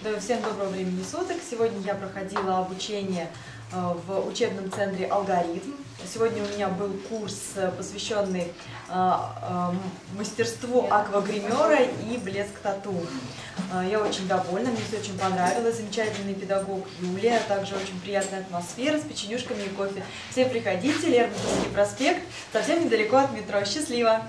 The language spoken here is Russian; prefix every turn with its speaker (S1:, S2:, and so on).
S1: Да, Всем доброго времени суток. Сегодня я проходила обучение э, в учебном центре «Алгоритм». Сегодня у меня был курс, э, посвященный э, мастерству аквагримера и блеск тату. Я очень довольна, мне все очень понравилось. Замечательный педагог Юлия, а также очень приятная атмосфера с печенюшками и кофе. Все приходите, Лермонтовский проспект, совсем недалеко от метро. Счастливо!